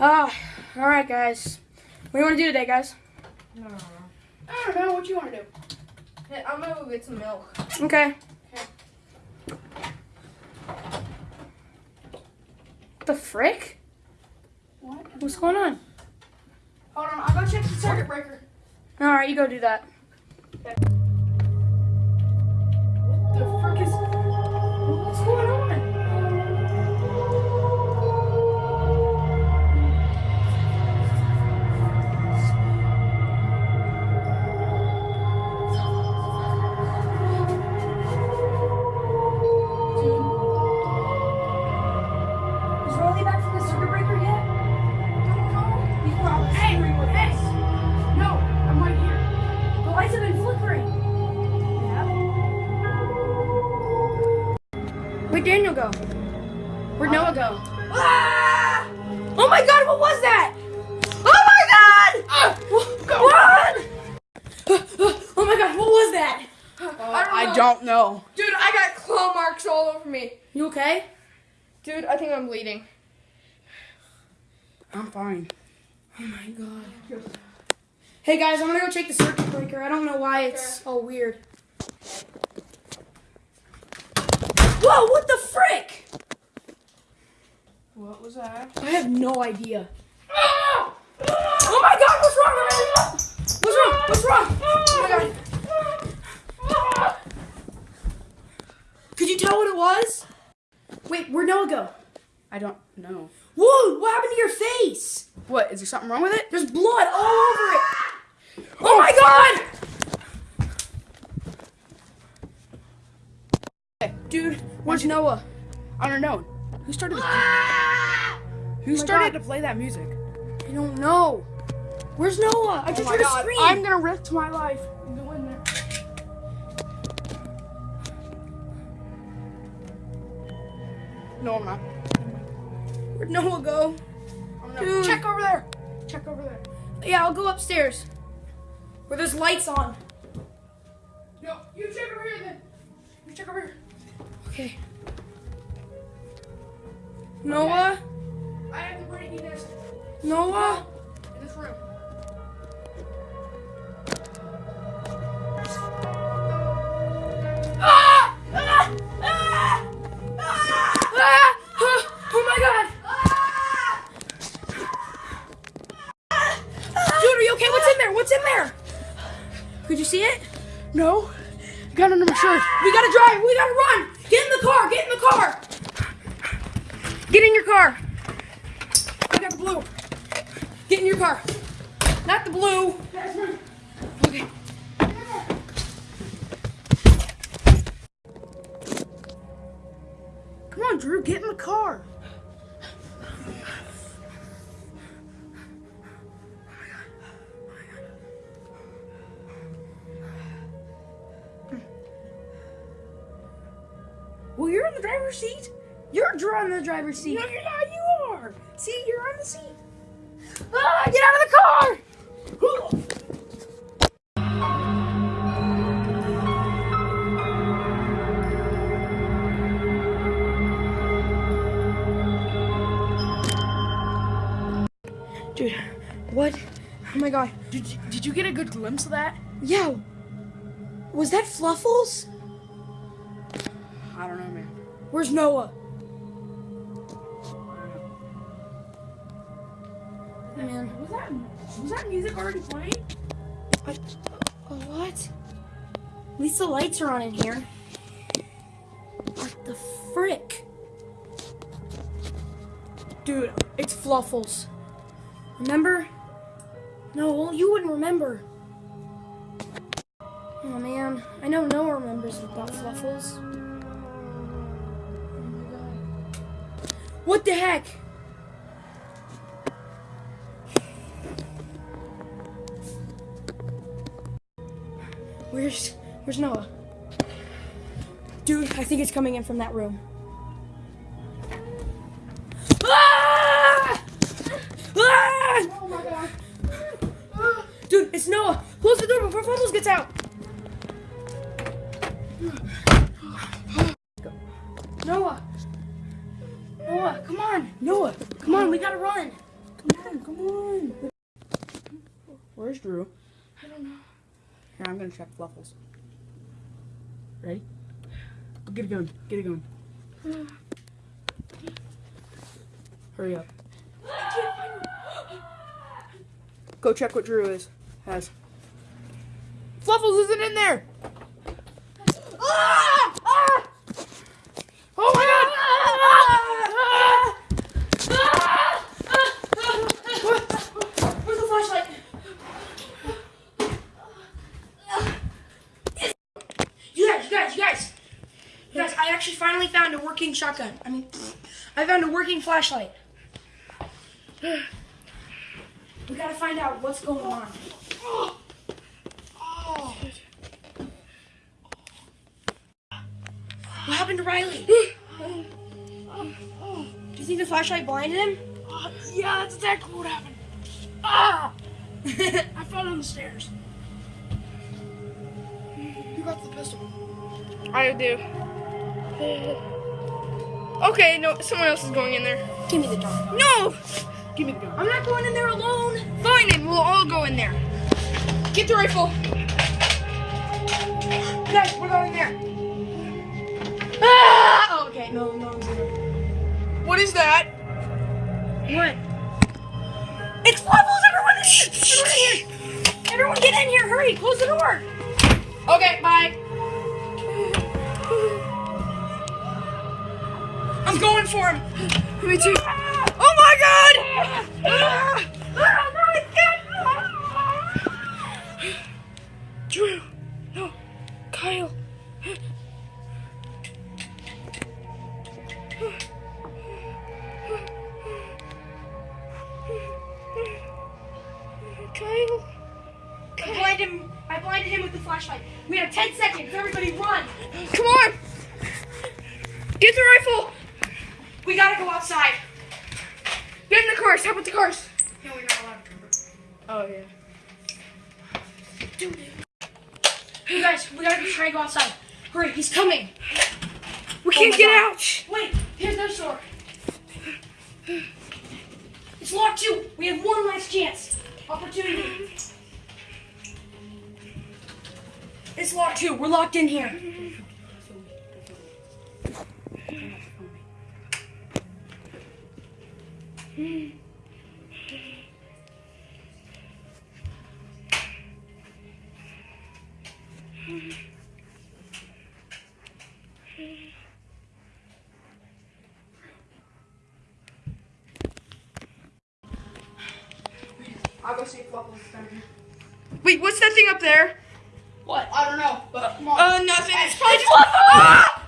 Ah, all right, guys. What do you want to do today, guys? No, no, no. I don't know. What you want to do? Hey, I'm gonna go get some milk. Okay. The frick? What? What's going on? Hold on, I'll go check the circuit breaker. All right, you go do that. What the frick is? What's going on? Where'd Daniel go? Where'd Noah go? Ah! Oh my god, what was that? Oh my god! Ah! What? Oh my god, what was that? I don't know. don't know. Dude, I got claw marks all over me. You okay? Dude, I think I'm bleeding. I'm fine. Oh my god. Hey guys, I'm gonna go check the circuit breaker. I don't know why it's all weird. Whoa, what the frick? What was that? I have no idea. Ah! Oh my god, what's wrong? What's wrong? What's wrong? Oh my god. Could you tell what it was? Wait, where'd Noah go? I don't know. Whoa, what happened to your face? What? Is there something wrong with it? There's blood all over it. Oh my god! Dude, where's Noah? Uh, I don't know. Who started? Ah! Who Oh started God. to play that music? I don't know. Where's Noah? I oh just oh my heard a scream. I'm gonna risk my life. Go in there. No, I'm not. Where'd Noah go? Dude. check over there. Check over there. Yeah, I'll go upstairs. Where there's lights on. No, you check over here then. You check over here. Okay. Noah? I have the breaking desk Noah? in this room. Ah! Ah! Ah! Ah! Ah! Oh my god! Dude, are you okay? What's in there? What's in there? Could you see it? No. Got under my shirt. We gotta drive. We gotta run. Get in the car. Get in the car. Get in your car. I got the blue. Get in your car. Not the blue. Okay. Come on, Drew. Get in the car. Well, you're in the driver's seat. You're drawing the driver's seat. No, you're not. You are. See, you're on the seat. Ah, get out of the car! Dude, what? Oh my god. Did you, did you get a good glimpse of that? Yeah. was that Fluffles? Don't know, man. Where's Noah? Man, Was that was that music already playing? what? uh, What? At least the lights are on in here. What the frick? Dude, it's Fluffles. Remember? No, you wouldn't remember. Oh man, I know Noah remembers about Fluffles. What the heck? Where's Where's Noah? Dude, I think it's coming in from that room. Ah! Ah! Oh my god. Dude, it's Noah. Close the door before Fumbles gets out. Noah. On. Noah, come on. We gotta run. run. Come on, come on. Where's Drew? I don't know. Here, I'm gonna check Fluffles. Ready? Get it going. Get it going. Hurry up. Go check what Drew is has. Fluffles isn't in there. Ah! Ah! Oh my god! Where's the flashlight? You guys, you guys, you guys. You guys, I actually finally found a working shotgun. I mean, I found a working flashlight. We gotta find out what's going on. What happened to Riley? Do you think the flashlight blinded him? yeah, that's exactly what happened. Ah! I fell on the stairs. Who got the pistol? I do. Okay, no, someone else is going in there. Give me the gun. No! Give me the gun. I'm not going in there alone. Fine, then we'll all go in there. Get the rifle. Guys, we're going in there. Ah! Oh, okay, no, no. no. What is that? What? It's levels, everyone! Everyone here! Everyone get in here, hurry! Close the door! Okay, bye. I'm going for him. Me too. Oh my god! Ah! Drew. No. Kyle. Kyle. I blinded him. I blinded him with the flashlight. We have 10 seconds. Everybody run. Come on. Get the rifle. We gotta go outside. Get in the cars. How about the cars? No, we're not allowed to. Oh yeah. Dude. You guys, we gotta try to go outside. Hurry, he's coming. We Oh can't get God. out. Wait, here's their door. It's locked too. We have one last chance. Opportunity. It's locked too. We're locked in here. I'll go see if Fluffles is down here. Wait, what's that thing up there? What? I don't know, but come on. Uh, nothing. It's probably just. Ah!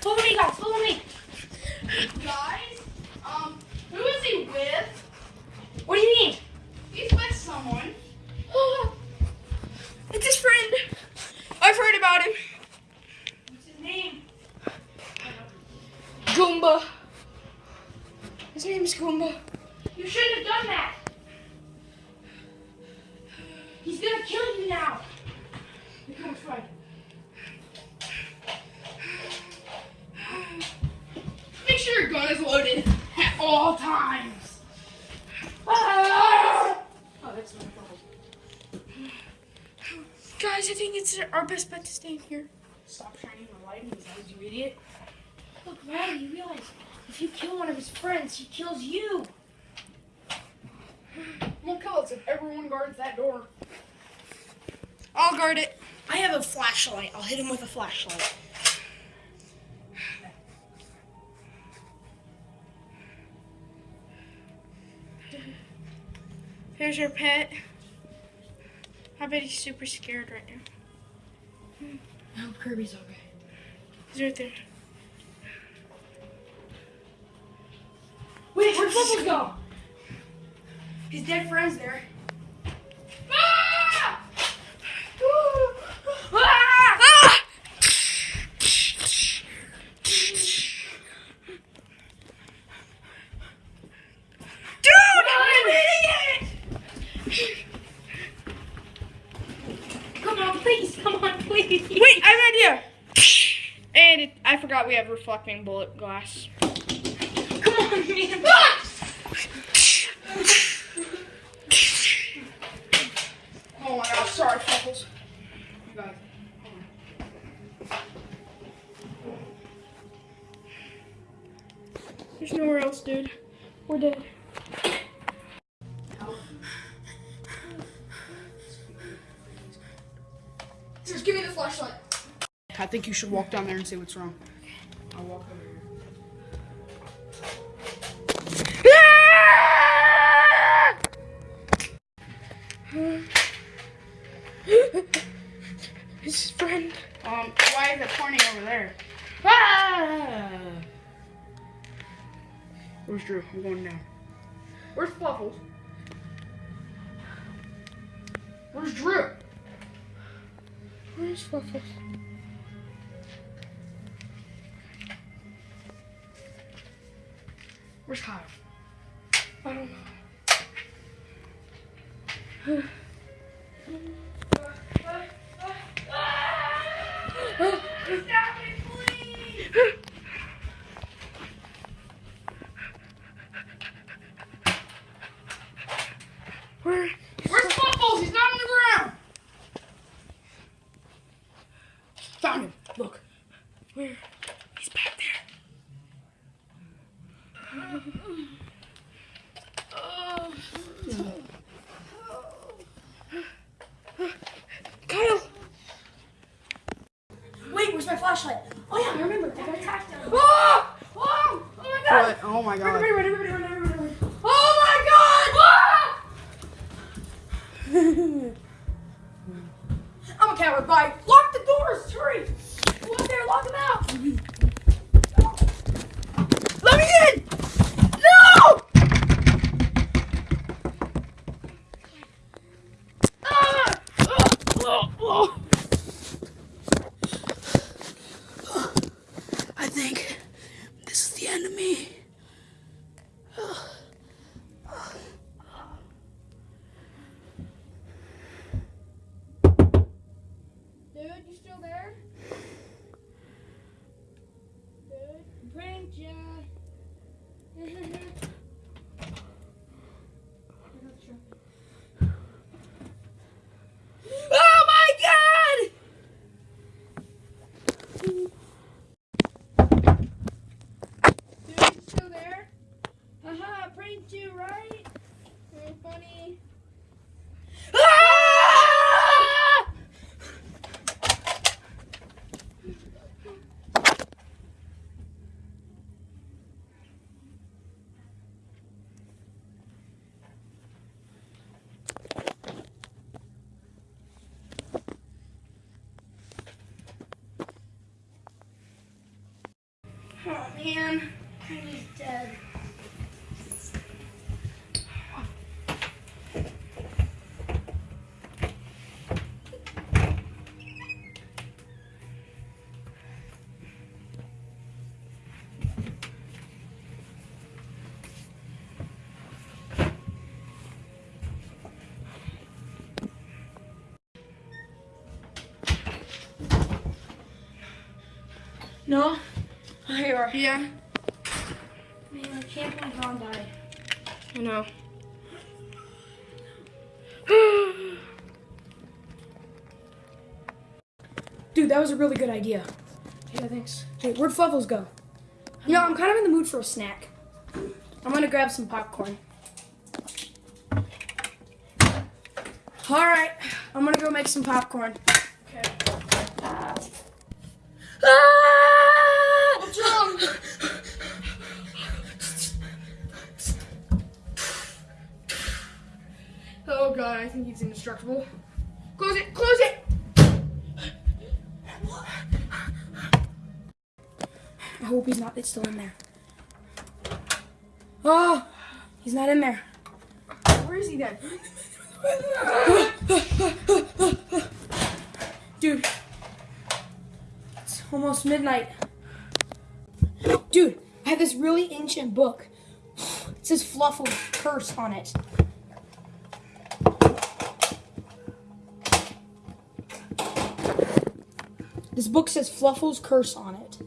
Follow me, guys. Follow me. Guys, um, who is he with? What do you mean? He's with someone. It's his friend. I've heard about him. What's his name? Goomba. His name is Goomba. You shouldn't have done that. He's gonna kill you now. Here comes Fred. Make sure your gun is loaded at all times. Ah! Oh, that's my Fluffles. Guys, I think it's our best bet to stay in here. Stop shining the light in his eyes, you idiot. Look, Riley, you realize if you kill one of his friends, he kills you. Won't kill us if everyone guards that door. I'll guard it. I have a flashlight. I'll hit him with a flashlight. Here's your pet. I bet he's super scared right now. I hope Kirby's okay. He's right there. Wait, where'd go? His dead friend's there. Dude, I'm an idiot! Come on, please. Come on, please. Wait, I have an idea. And it, I forgot we we have reflecting bullet glass. Come on, man. Just give me the flashlight. I think you should walk down there and see what's wrong. I'll walk over here. His friend. Um, why is it pointing over there? Ah! Where's Drew? I'm going down. Where's Fluffles? Where's Drew? Where's Fluffles? Where's Kyle? I don't know. Where? Where's Fluffles? He's not on the ground. Found him. Look. Where? He's back there. Kyle! Wait, where's my flashlight? Oh yeah, I remember. I got attacked. down there. Oh! Oh! Oh my god! What? Oh my god. Everybody run, everybody run, everybody run. Oh my god! Ah! I'm a coward. Bye. Lock the doors. Hurry. Go up there. Lock them out. Let me in. No! Ah! Oh, oh. I think this is the end of me. Dude, you still there? Dude, pranked ya. Oh my Dude, you still there? Haha, pranked you, right? So funny. god! Ah! Man, he's dead. No? Here you are. Yeah, Man, I can't believe Ron died. I know. Dude, that was a really good idea. yeah, thanks. Hey, where'd Fluffles go? You know, I'm kind of in the mood for a snack. I'm gonna grab some popcorn. All right, I'm gonna go make some popcorn. Okay. Ah! God, I think he's indestructible. Close it, close it! I hope he's not. It's still in there. Oh, he's not in there. Where is he then? Dude, it's almost midnight. Dude, I have this really ancient book. It says Fluffle's curse on it. This book says Fluffle's curse on it.